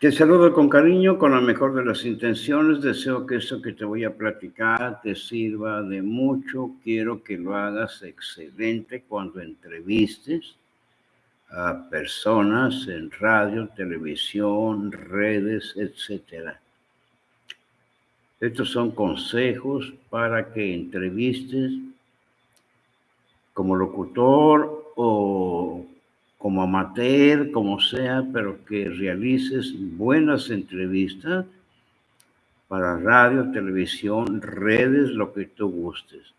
Te saludo con cariño, con la mejor de las intenciones. Deseo que eso que te voy a platicar te sirva de mucho. Quiero que lo hagas excelente cuando entrevistes a personas en radio, televisión, redes, etc. Estos son consejos para que entrevistes como locutor o como amateur, como sea, pero que realices buenas entrevistas para radio, televisión, redes, lo que tú gustes.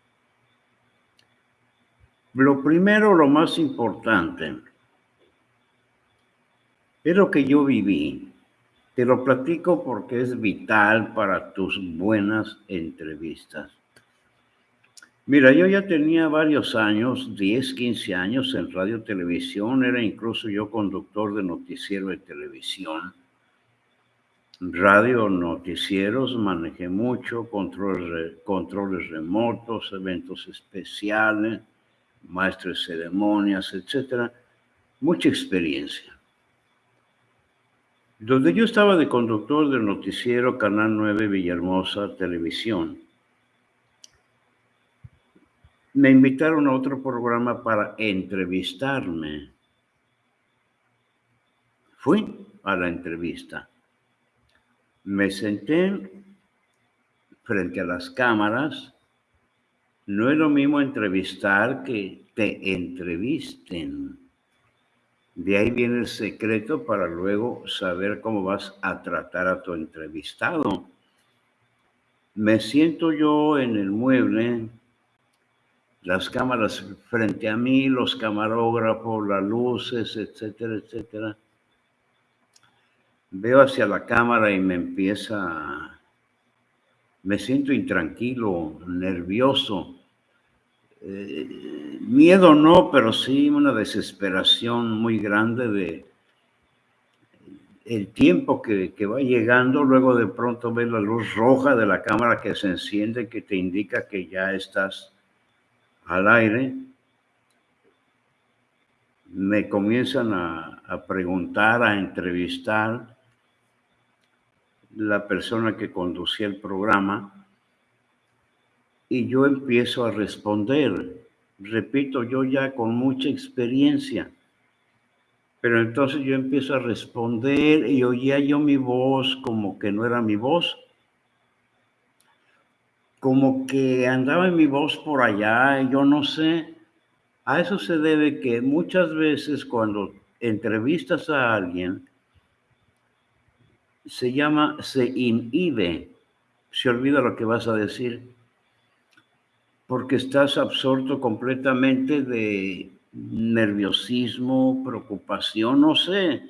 Lo primero, lo más importante, es lo que yo viví. Te lo platico porque es vital para tus buenas entrevistas. Mira, yo ya tenía varios años, 10, 15 años en radio televisión, era incluso yo conductor de noticiero de televisión. Radio, noticieros, manejé mucho, controles, controles remotos, eventos especiales, maestros de ceremonias, etcétera. Mucha experiencia. Donde yo estaba de conductor del noticiero Canal 9 Villahermosa Televisión, me invitaron a otro programa para entrevistarme. Fui a la entrevista. Me senté frente a las cámaras. No es lo mismo entrevistar que te entrevisten. De ahí viene el secreto para luego saber cómo vas a tratar a tu entrevistado. Me siento yo en el mueble las cámaras frente a mí, los camarógrafos, las luces, etcétera, etcétera. Veo hacia la cámara y me empieza, me siento intranquilo, nervioso. Eh, miedo no, pero sí una desesperación muy grande de el tiempo que, que, va llegando, luego de pronto ves la luz roja de la cámara que se enciende, que te indica que ya estás al aire, me comienzan a, preguntar, a entrevistar la persona que conducía el programa y yo empiezo a responder. Repito, yo ya con mucha experiencia, pero entonces yo empiezo a responder y oía yo mi voz como que no era mi voz como que andaba en mi voz por allá, yo no sé. A eso se debe que muchas veces cuando entrevistas a alguien, se llama, se inhibe, se olvida lo que vas a decir, porque estás absorto completamente de nerviosismo, preocupación, no sé.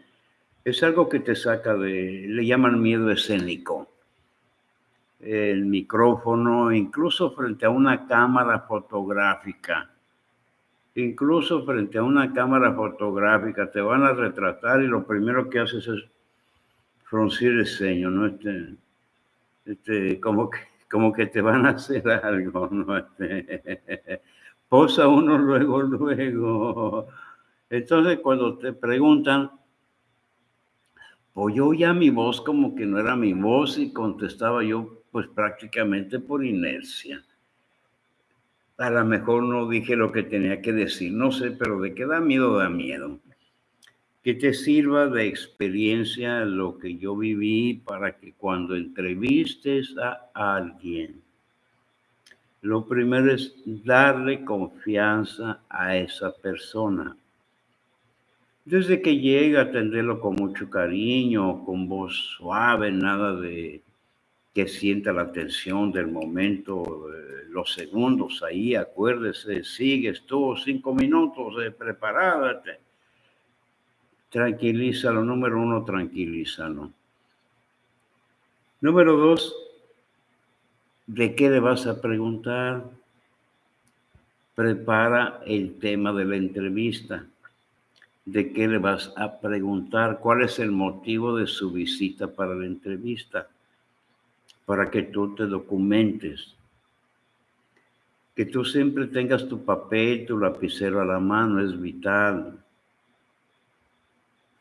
Es algo que te saca de, le llaman miedo escénico el micrófono, incluso frente a una cámara fotográfica. Incluso frente a una cámara fotográfica te van a retratar y lo primero que haces es fruncir el ceño, ¿no? Este, este, como, que, como que te van a hacer algo, ¿no? Este, posa uno luego, luego. Entonces, cuando te preguntan, pues yo ya mi voz como que no era mi voz y contestaba yo pues prácticamente por inercia. A lo mejor no dije lo que tenía que decir, no sé, pero de qué da miedo, da miedo. Que te sirva de experiencia lo que yo viví para que cuando entrevistes a alguien, lo primero es darle confianza a esa persona. Desde que llega, atenderlo con mucho cariño, con voz suave, nada de que sienta la tensión del momento, eh, los segundos ahí, acuérdese, sigues tú cinco minutos, eh, prepárate. Tranquilízalo, número uno, tranquilízalo. Número dos, ¿de qué le vas a preguntar? Prepara el tema de la entrevista. ¿De qué le vas a preguntar? ¿Cuál es el motivo de su visita para la entrevista? Para que tú te documentes. Que tú siempre tengas tu papel, tu lapicero a la mano, es vital.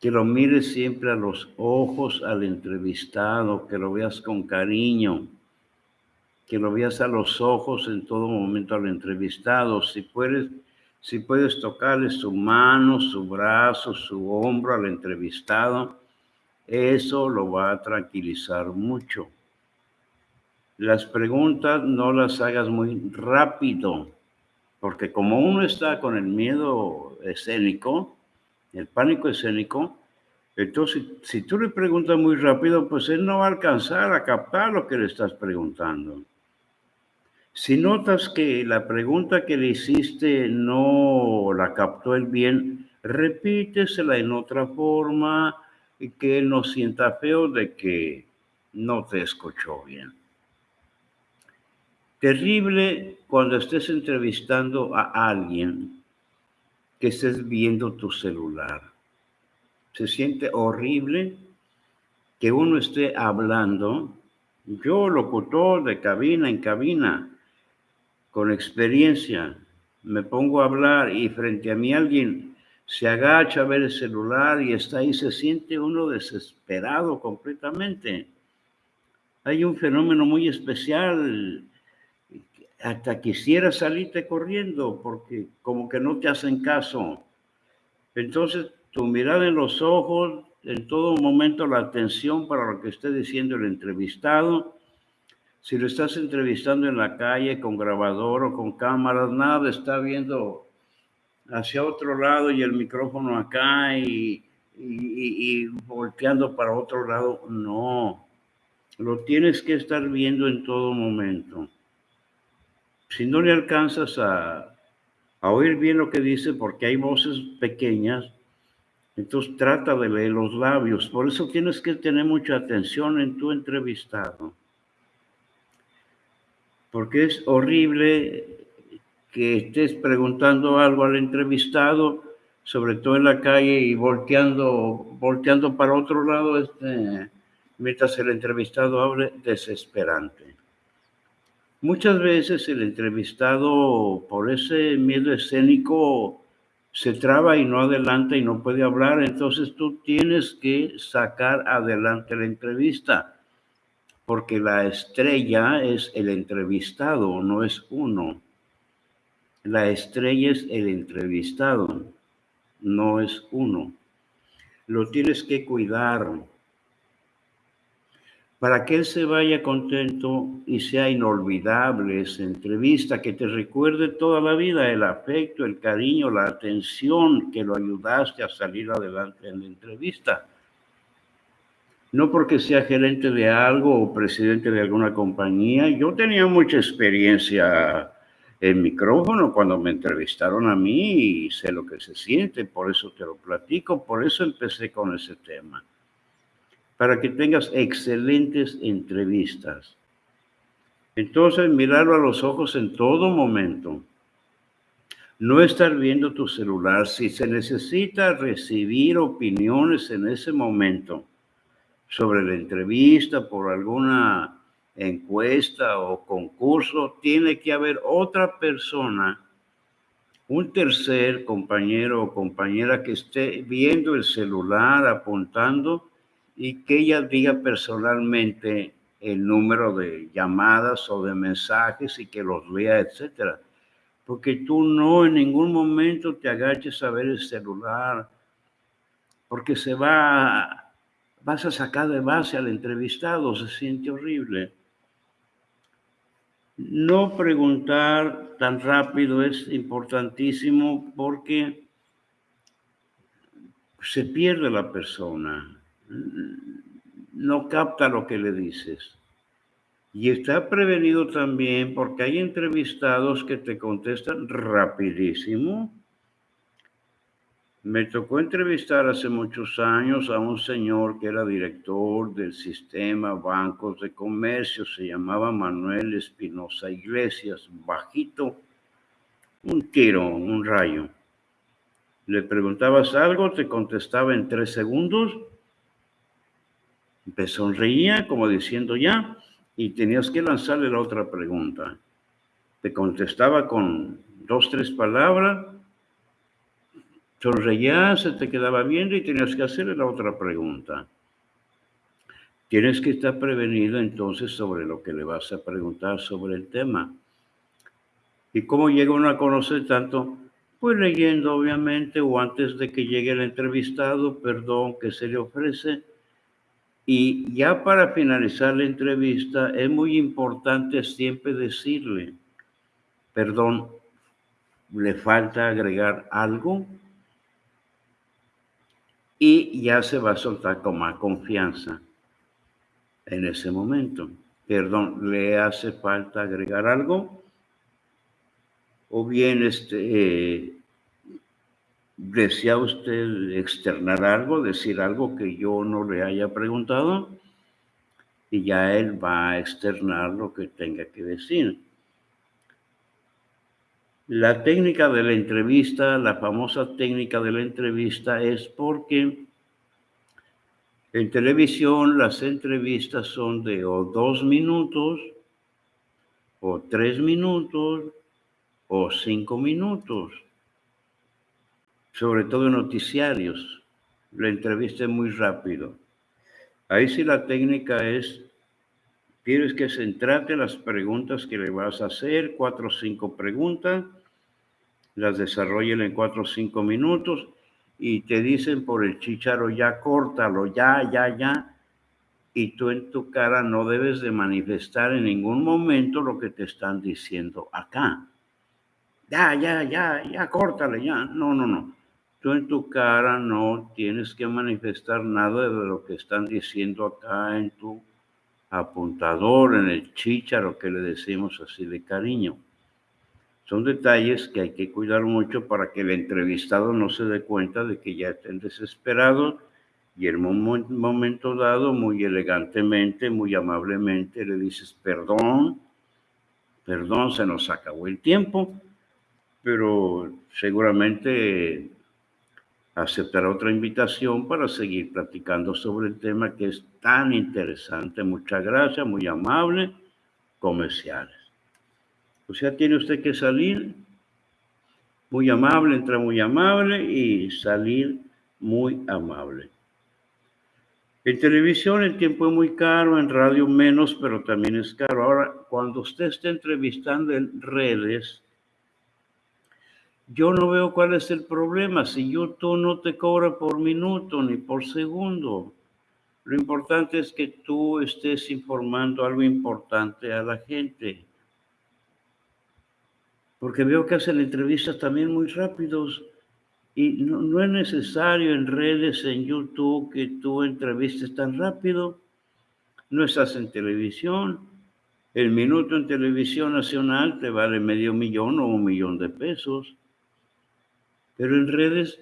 que lo mires siempre a los ojos al entrevistado, que lo veas con cariño, que lo veas a los ojos en todo momento al entrevistado. Si puedes, si puedes tocarle su mano, su brazo, su hombro al entrevistado, eso lo va a tranquilizar mucho. Las preguntas no las hagas muy rápido, porque como uno está con el miedo escénico, el pánico escénico, entonces si tú le preguntas muy rápido, pues él no va a alcanzar a captar lo que le estás preguntando. Si notas que la pregunta que le hiciste no la captó él bien, repítesela en otra forma y que él no sienta feo de que no te escuchó bien. Terrible cuando estés entrevistando a alguien que estés viendo tu celular. Se siente horrible que uno esté hablando, yo locutor de cabina en cabina, con experiencia, me pongo a hablar y frente a mí alguien se agacha a ver el celular y está ahí, se siente uno desesperado completamente. Hay un fenómeno muy especial hasta quisiera salirte corriendo porque como que no te hacen caso. Entonces, tu mirada en los ojos, en todo momento la atención para lo que esté diciendo el entrevistado. Si lo estás entrevistando en la calle con grabador o con cámaras, nada, está viendo hacia otro lado y el micrófono acá y, y volteando para otro lado. No, lo tienes que estar viendo en todo momento si no le alcanzas a, oír bien lo que dice, porque hay voces pequeñas, entonces trata de leer los labios. Por eso tienes que tener mucha atención en tu entrevistado. Porque es horrible que estés preguntando algo al entrevistado, sobre todo en la calle y volteando, volteando para otro lado, este, mientras el entrevistado hable, desesperante. Muchas veces el entrevistado, por ese miedo escénico, se traba y no adelanta y no puede hablar, entonces tú tienes que sacar adelante la entrevista, porque la estrella es el entrevistado, no es uno. La estrella es el entrevistado, no es uno. Lo tienes que cuidar, para que él se vaya contento y sea inolvidable esa entrevista, que te recuerde toda la vida el afecto, el cariño, la atención que lo ayudaste a salir adelante en la entrevista. No porque sea gerente de algo o presidente de alguna compañía. Yo tenía mucha experiencia en micrófono cuando me entrevistaron a mí y sé lo que se siente, por eso te lo platico, por eso empecé con ese tema para que tengas excelentes entrevistas. Entonces, mirarlo a los ojos en todo momento. No estar viendo tu celular. Si se necesita recibir opiniones en ese momento sobre la entrevista, por alguna encuesta o concurso, tiene que haber otra persona, un tercer compañero o compañera que esté viendo el celular, apuntando y que ella diga personalmente el número de llamadas o de mensajes y que los lea, etcétera. Porque tú no en ningún momento te agaches a ver el celular, porque se va, vas a sacar de base al entrevistado, se siente horrible. No preguntar tan rápido es importantísimo porque se pierde la persona no capta lo que le dices. Y está prevenido también porque hay entrevistados que te contestan rapidísimo. Me tocó entrevistar hace muchos años a un señor que era director del sistema Bancos de Comercio, se llamaba Manuel Espinosa Iglesias, bajito, un tiro, un rayo. Le preguntabas algo, te contestaba en tres segundos te sonreía como diciendo ya y tenías que lanzarle la otra pregunta. Te contestaba con dos, tres palabras, Sonreía, se te quedaba viendo y tenías que hacerle la otra pregunta. Tienes que estar prevenido entonces sobre lo que le vas a preguntar sobre el tema. ¿Y cómo llega uno a conocer tanto? Pues leyendo, obviamente, o antes de que llegue el entrevistado, perdón, que se le ofrece. Y ya para finalizar la entrevista, es muy importante siempre decirle, perdón, ¿le falta agregar algo? y ya se va a soltar con más confianza en ese momento. Perdón, ¿le hace falta agregar algo? O bien, este, ¿desea usted externar algo, decir algo que yo no le haya preguntado? Y ya él va a externar lo que tenga que decir. La técnica de la entrevista, la famosa técnica de la entrevista es porque en televisión las entrevistas son de o dos minutos, o tres minutos, o cinco minutos, sobre todo noticiarios. La entrevista es muy rápido. Ahí sí la técnica es, tienes que centrarte en las preguntas que le vas a hacer, cuatro o cinco preguntas, las desarrollen en cuatro o cinco minutos y te dicen por el chicharo, ya córtalo, ya, ya, ya. Y tú en tu cara no debes de manifestar en ningún momento lo que te están diciendo acá. Ya, ya, ya, ya, córtale, ya. No, no, no. Tú en tu cara no tienes que manifestar nada de lo que están diciendo acá en tu apuntador, en el chicharo que le decimos así de cariño. Son detalles que hay que cuidar mucho para que el entrevistado no se dé cuenta de que ya estén desesperados y en un momento dado, muy elegantemente, muy amablemente, le dices, perdón, perdón, se nos acabó el tiempo, pero seguramente aceptará otra invitación para seguir platicando sobre el tema que es tan interesante. Muchas gracias, muy amable, comerciales. O sea, tiene usted que salir muy amable, entrar muy amable y salir muy amable. En televisión el tiempo es muy caro, en radio menos, pero también es caro. Ahora, cuando usted esté entrevistando en redes, yo no veo cuál es el problema. Si YouTube no te cobra por minuto ni por segundo, lo importante es que tú estés informando algo importante a la gente porque veo que hacen entrevistas también muy rápidos y no, es necesario en redes, en YouTube, que tú entrevistes tan rápido. No estás en televisión. El minuto en televisión nacional te vale medio millón o un millón de pesos. Pero en redes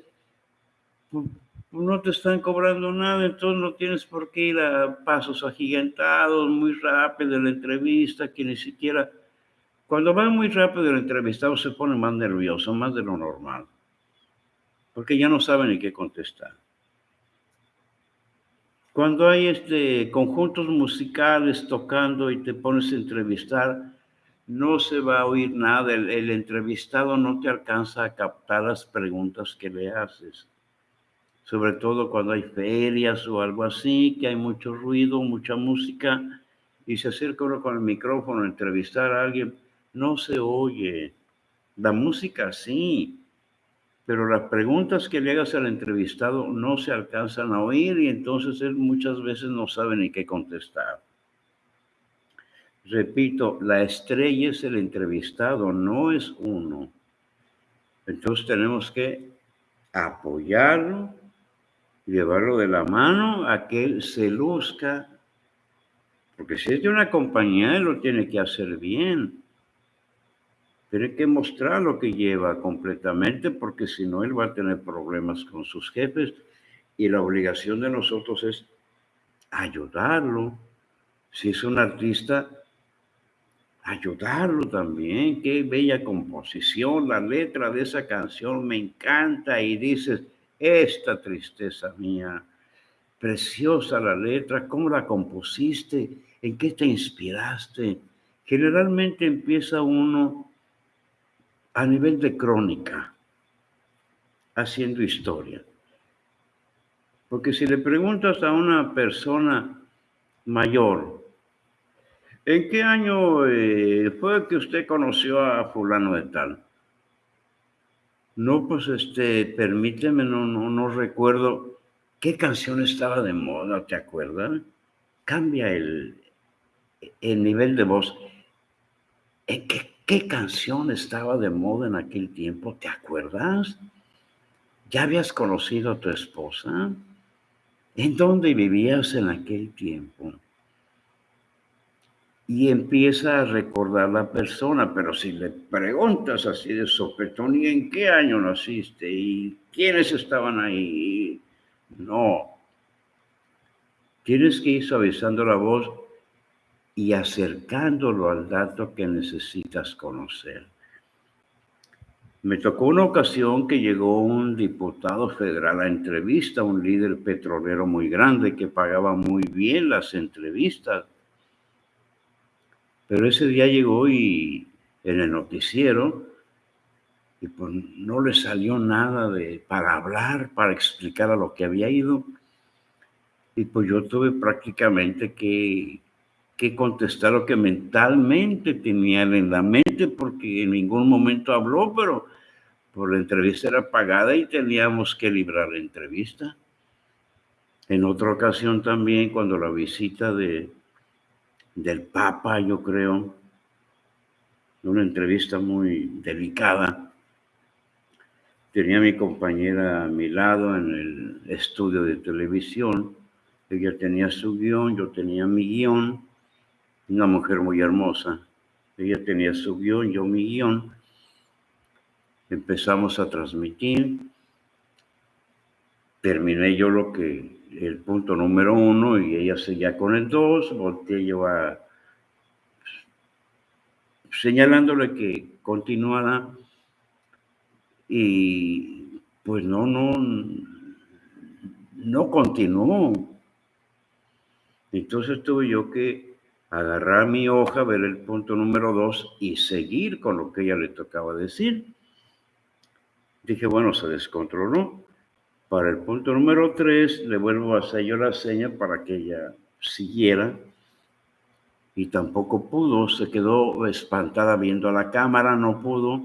pues, no te están cobrando nada, entonces no tienes por qué ir a pasos agigantados, muy rápido en la entrevista, que ni siquiera cuando va muy rápido el entrevistado se pone más nervioso, más de lo normal, porque ya no sabe ni qué contestar. Cuando hay este, conjuntos musicales tocando y te pones a entrevistar, no se va a oír nada, el, entrevistado no te alcanza a captar las preguntas que le haces sobre todo cuando hay ferias o algo así, que hay mucho ruido, mucha música, y se acerca uno con el micrófono a entrevistar a alguien, no se oye. La música sí, pero las preguntas que le hagas al entrevistado no se alcanzan a oír y entonces él muchas veces no sabe ni qué contestar. Repito, la estrella es el entrevistado, no es uno. Entonces tenemos que apoyarlo, llevarlo de la mano a que él se luzca, porque si es de una compañía, él lo tiene que hacer bien. Tiene que mostrar lo que lleva completamente porque si no, él va a tener problemas con sus jefes y la obligación de nosotros es ayudarlo. Si es un artista, ayudarlo también. Qué bella composición, la letra de esa canción me encanta y dices, esta tristeza mía, preciosa la letra, ¿cómo la compusiste? ¿En qué te inspiraste? Generalmente empieza uno a nivel de crónica. haciendo historia. Porque si le preguntas a una persona mayor, ¿en qué año eh, fue que usted conoció a fulano de tal? No, pues este, permíteme, no, no, no recuerdo qué canción estaba de moda, ¿te acuerdas? Cambia el, el nivel de voz. ¿Qué, ¿Qué canción estaba de moda en aquel tiempo? ¿Te acuerdas? ¿Ya habías conocido a tu esposa? ¿En dónde vivías en aquel tiempo? Y empieza a recordar la persona, pero si le preguntas así de sopetón, ¿y en qué año naciste? ¿Y quiénes estaban ahí? No. Tienes que ir suavizando la voz y acercándolo al dato que necesitas conocer. Me tocó una ocasión que llegó un diputado federal a entrevista, un líder petrolero muy grande que pagaba muy bien las entrevistas. Pero ese día llegó y en el noticiero y pues no le salió nada de para hablar, para explicar a lo que había ido. Y pues yo tuve prácticamente que, que contestar lo que mentalmente tenía en la mente, porque en ningún momento habló, pero por la entrevista era pagada y teníamos que librar la entrevista. En otra ocasión también, cuando la visita de, del Papa, yo creo, una entrevista muy delicada, tenía mi compañera a mi lado en el estudio de televisión, ella tenía su guion, yo tenía mi guion, una mujer muy hermosa. Ella tenía su guion, yo mi guion. Empezamos a transmitir. Terminé yo lo que, el punto número uno y ella seguía con el dos. Volteé yo a, señalándole que continuara y pues no, no, no continuó. Entonces tuve yo que agarrar mi hoja, ver el punto número dos y seguir con lo que ella le tocaba decir. Dije, bueno, se descontroló. Para el punto número tres, le vuelvo a hacer yo la seña para que ella siguiera. Y tampoco pudo, se quedó espantada viendo a la cámara, no pudo.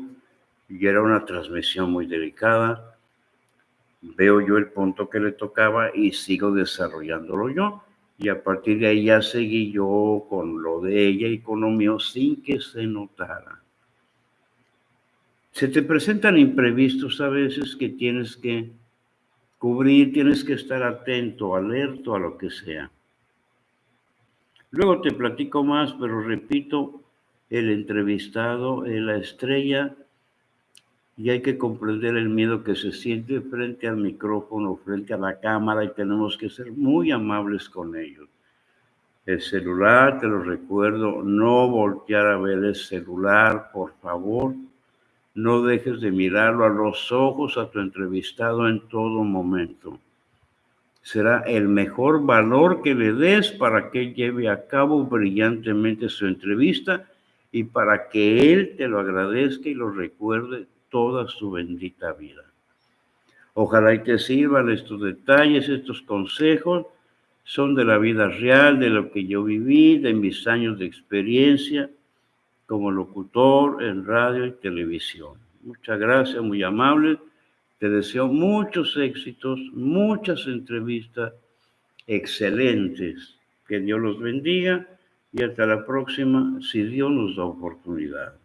Y era una transmisión muy delicada. Veo yo el punto que le tocaba y sigo desarrollándolo yo y a partir de ahí ya seguí yo con lo de ella y con lo mío sin que se notara. Se te presentan imprevistos a veces que tienes que cubrir, tienes que estar atento, alerto a lo que sea. Luego te platico más, pero repito, el entrevistado, la estrella, y hay que comprender el miedo que se siente frente al micrófono, frente a la cámara y tenemos que ser muy amables con ellos. El celular, te lo recuerdo, no voltear a ver el celular, por favor. No dejes de mirarlo a los ojos a tu entrevistado en todo momento. Será el mejor valor que le des para que lleve a cabo brillantemente su entrevista y para que él te lo agradezca y lo recuerde toda su bendita vida. Ojalá y te sirvan estos detalles, estos consejos, son de la vida real, de lo que yo viví, de mis años de experiencia como locutor en radio y televisión. Muchas gracias, muy amable. Te deseo muchos éxitos, muchas entrevistas excelentes. Que Dios los bendiga y hasta la próxima, si Dios nos da oportunidad.